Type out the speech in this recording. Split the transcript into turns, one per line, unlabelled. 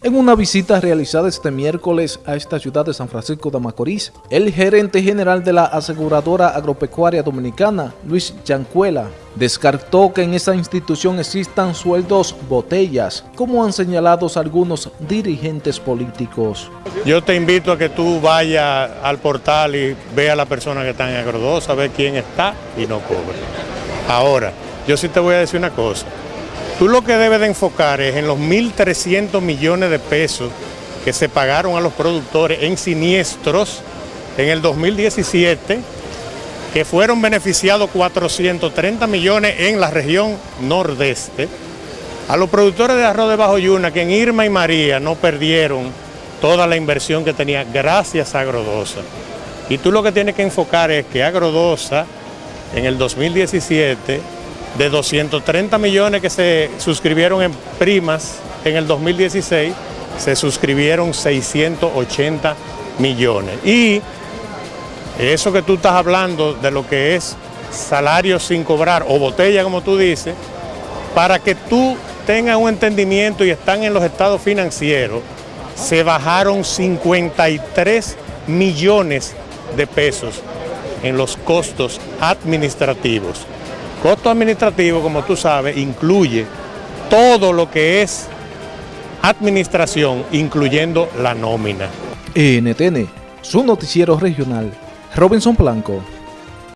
En una visita realizada este miércoles a esta ciudad de San Francisco de Macorís, el gerente general de la aseguradora agropecuaria dominicana, Luis Yancuela, descartó que en esa institución existan sueldos botellas, como han señalado algunos dirigentes políticos.
Yo te invito a que tú vayas al portal y veas a la persona que está en Agrodosa, ver quién está y no cobra. Ahora, yo sí te voy a decir una cosa. Tú lo que debes de enfocar es en los 1.300 millones de pesos que se pagaron a los productores en siniestros en el 2017, que fueron beneficiados 430 millones en la región nordeste, a los productores de arroz de Bajo Yuna, que en Irma y María no perdieron toda la inversión que tenía gracias a Agrodosa. Y tú lo que tienes que enfocar es que Agrodosa en el 2017 de 230 millones que se suscribieron en primas en el 2016, se suscribieron 680 millones. Y eso que tú estás hablando de lo que es salario sin cobrar o botella, como tú dices, para que tú tengas un entendimiento y están en los estados financieros, se bajaron 53 millones de pesos en los costos administrativos. Costo administrativo, como tú sabes, incluye todo lo que es administración, incluyendo la nómina.
NTN, su noticiero regional, Robinson Blanco.